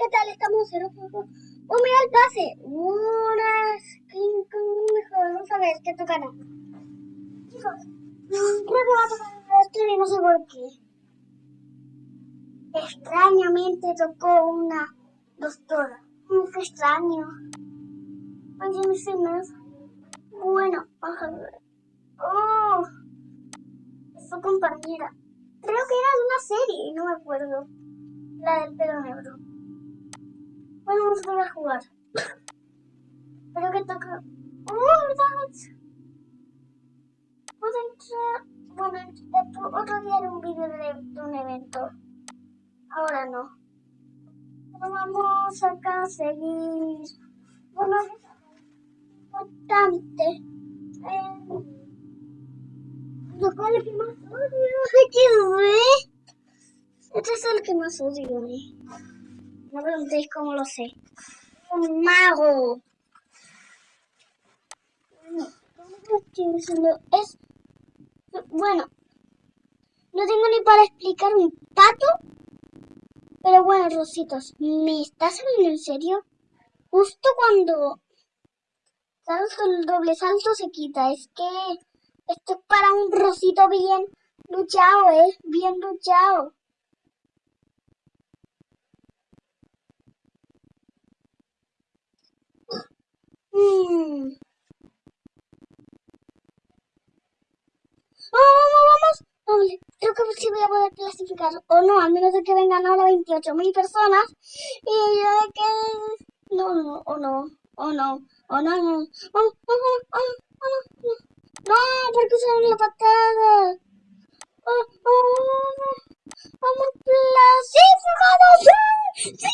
¿qué tal? Estamos cero juego. Oh, mira el pase. Unas... Mejor, vamos a ver qué tocará. Chicos, creo que va a tocar esto y no sé por qué. Extrañamente tocó una doctora. Qué extraño. Oye, mis. Bueno, vamos a ver. Oh, su compañera. Creo que era de una serie, no me acuerdo. La del pelo negro. Vamos a a jugar. Pero que toca... ¡Oh, verdad! Puedo entrar... Bueno, otro día haré un vídeo de, un evento. Ahora no. Bueno, vamos a seguir... Bueno, es importante. Eh, lo cual que más odio. ¿Qué este es el que más odio. ¿eh? No preguntéis cómo lo sé. Un mago. Es. Bueno. No tengo ni para explicar un pato. Pero bueno, Rositos, ¿me estás hablando en serio? Justo cuando salto el doble salto se quita. Es que esto es para un Rosito bien luchado, ¿eh? Bien luchado. Mm. vamos, vamos. Creo que sí voy a poder clasificar. O no, al menos de que vengan ahora 28.000 personas. Y yo de que... No, no, o no, o no, o no, no. Vamos, vamos, vamos, vamos. No, porque usaron la patada. Oh, oh, vamos, clasificados. ¡Sí!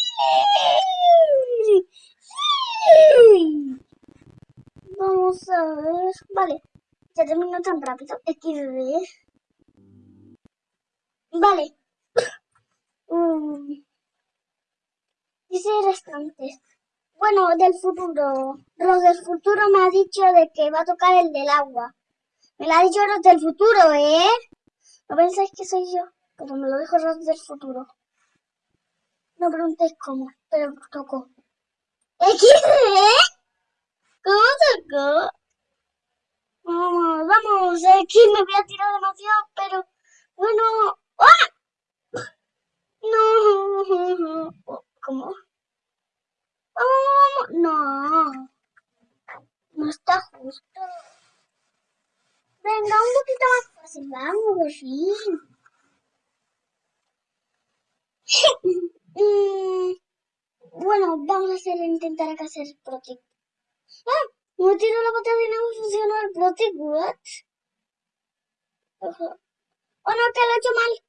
¡Sí! ¡Sí! Vamos a ver. Vale. Ya terminó tan rápido. XD. Vale. Um, dice restantes. Bueno, del futuro. Los del futuro me ha dicho de que va a tocar el del agua. Me lo ha dicho Ros del futuro, ¿eh? No pensáis que soy yo, pero me lo dijo Ros del futuro. No preguntéis cómo, pero tocó. ¿XD? ¿Cómo sacó? Vamos, vamos, aquí me voy a tirar demasiado, pero bueno. ¡Ah! No. ¿Cómo? Vamos, no. No está justo. Venga, un poquito más fácil, vamos, fin. Mm, bueno, vamos a hacer, intentar acá hacer protect. ¡Ah! Me tiró la patada y no funcionó el Protect, what? Oh no, que lo he hecho mal.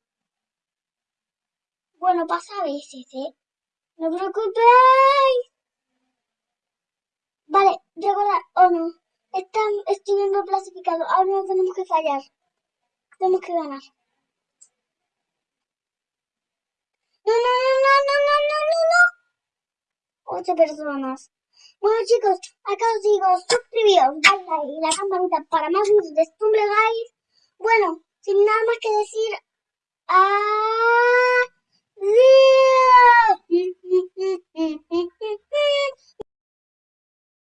Bueno, pasa a veces, ¿eh? No preocupéis. Vale, recordad, oh no. Están, estoy viendo clasificado. Ahora no tenemos que fallar. Tenemos que ganar. No, no, no, no, no, no, no, no. Ocho personas. Bueno chicos, acá os digo, suscribíos, dale y la campanita para más vídeos de Stumble Guys. Bueno, sin nada más que decir, adiós.